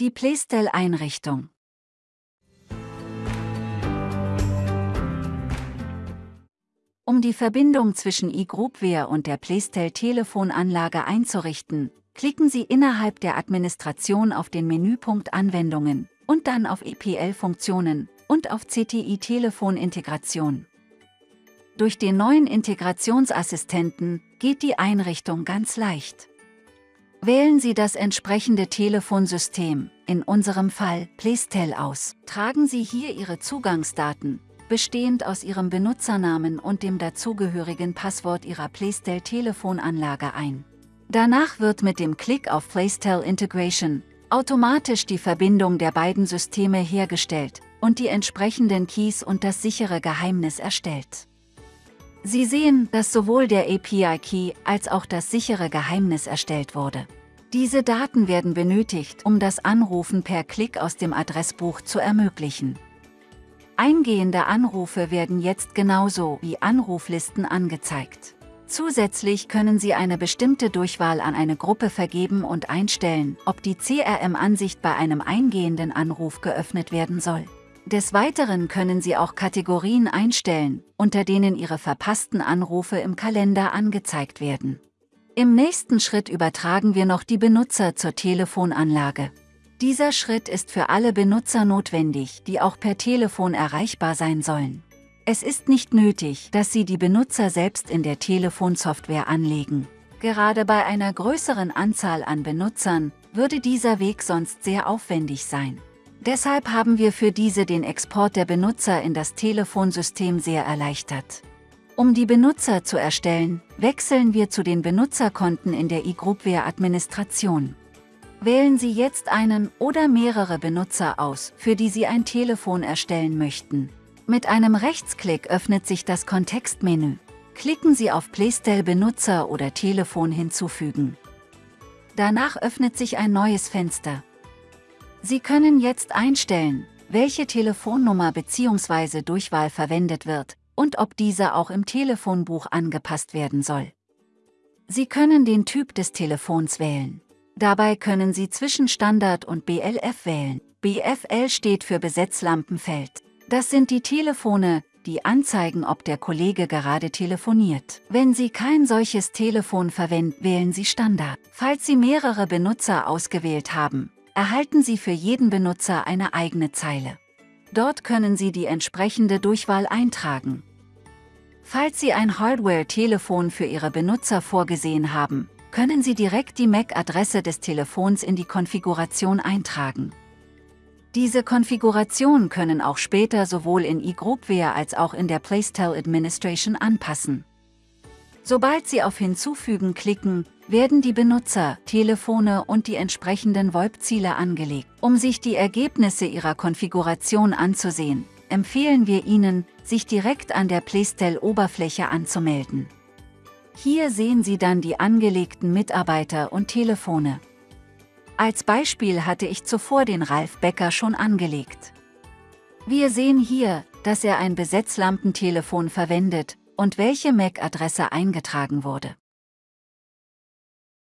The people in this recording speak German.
Die Playstyle-Einrichtung. Um die Verbindung zwischen eGroupware und der Playstyle-Telefonanlage einzurichten, klicken Sie innerhalb der Administration auf den Menüpunkt Anwendungen und dann auf EPL-Funktionen und auf CTI-Telefonintegration. Durch den neuen Integrationsassistenten geht die Einrichtung ganz leicht. Wählen Sie das entsprechende Telefonsystem, in unserem Fall Playstyle aus. Tragen Sie hier Ihre Zugangsdaten, bestehend aus Ihrem Benutzernamen und dem dazugehörigen Passwort Ihrer Playstyle-Telefonanlage ein. Danach wird mit dem Klick auf Playstyle Integration automatisch die Verbindung der beiden Systeme hergestellt und die entsprechenden Keys und das sichere Geheimnis erstellt. Sie sehen, dass sowohl der API-Key als auch das sichere Geheimnis erstellt wurde. Diese Daten werden benötigt, um das Anrufen per Klick aus dem Adressbuch zu ermöglichen. Eingehende Anrufe werden jetzt genauso wie Anruflisten angezeigt. Zusätzlich können Sie eine bestimmte Durchwahl an eine Gruppe vergeben und einstellen, ob die CRM-Ansicht bei einem eingehenden Anruf geöffnet werden soll. Des Weiteren können Sie auch Kategorien einstellen, unter denen Ihre verpassten Anrufe im Kalender angezeigt werden. Im nächsten Schritt übertragen wir noch die Benutzer zur Telefonanlage. Dieser Schritt ist für alle Benutzer notwendig, die auch per Telefon erreichbar sein sollen. Es ist nicht nötig, dass Sie die Benutzer selbst in der Telefonsoftware anlegen. Gerade bei einer größeren Anzahl an Benutzern würde dieser Weg sonst sehr aufwendig sein. Deshalb haben wir für diese den Export der Benutzer in das Telefonsystem sehr erleichtert. Um die Benutzer zu erstellen, wechseln wir zu den Benutzerkonten in der eGroupware-Administration. Wählen Sie jetzt einen oder mehrere Benutzer aus, für die Sie ein Telefon erstellen möchten. Mit einem Rechtsklick öffnet sich das Kontextmenü. Klicken Sie auf Playstyle Benutzer oder Telefon hinzufügen. Danach öffnet sich ein neues Fenster. Sie können jetzt einstellen, welche Telefonnummer bzw. Durchwahl verwendet wird und ob diese auch im Telefonbuch angepasst werden soll. Sie können den Typ des Telefons wählen. Dabei können Sie zwischen Standard und BLF wählen. BFL steht für Besetzlampenfeld. Das sind die Telefone, die anzeigen, ob der Kollege gerade telefoniert. Wenn Sie kein solches Telefon verwenden, wählen Sie Standard. Falls Sie mehrere Benutzer ausgewählt haben, erhalten Sie für jeden Benutzer eine eigene Zeile. Dort können Sie die entsprechende Durchwahl eintragen. Falls Sie ein Hardware-Telefon für Ihre Benutzer vorgesehen haben, können Sie direkt die MAC-Adresse des Telefons in die Konfiguration eintragen. Diese Konfiguration können auch später sowohl in eGroupware als auch in der Playstyle Administration anpassen. Sobald Sie auf Hinzufügen klicken, werden die Benutzer, Telefone und die entsprechenden VoIP-Ziele angelegt. Um sich die Ergebnisse Ihrer Konfiguration anzusehen, empfehlen wir Ihnen, sich direkt an der Playstyle-Oberfläche anzumelden. Hier sehen Sie dann die angelegten Mitarbeiter und Telefone. Als Beispiel hatte ich zuvor den Ralf Becker schon angelegt. Wir sehen hier, dass er ein Besetzlampentelefon verwendet und welche MAC-Adresse eingetragen wurde.